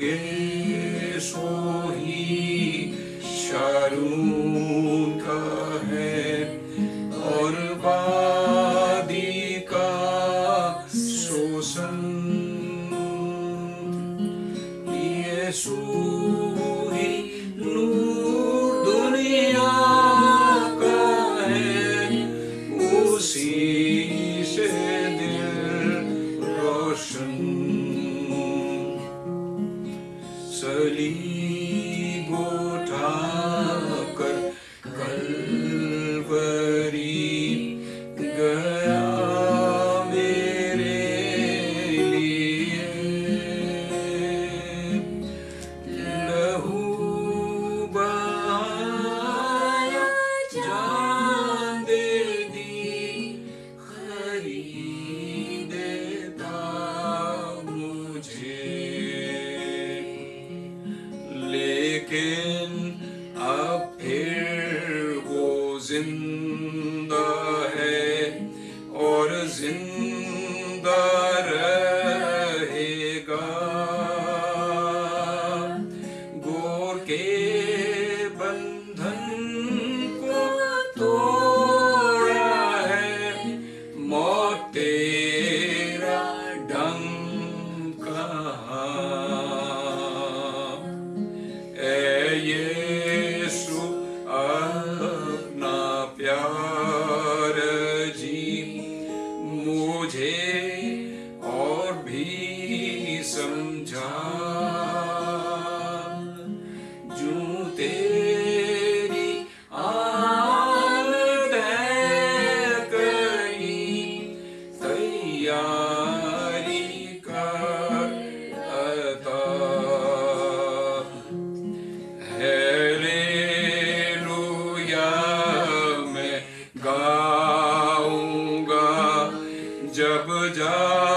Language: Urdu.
گے سوہی شارون کا ہے اور وادی کا سوسن یسوع صلیب اٹھا کر کلوری گیا میرے لیے لہو بہایا جان لیکن اب پھر وہ زندہ یسو اپنا پیار جی مجھے اور بھی سمجھا جو تیری آمد ہے کہیں تیار جب جا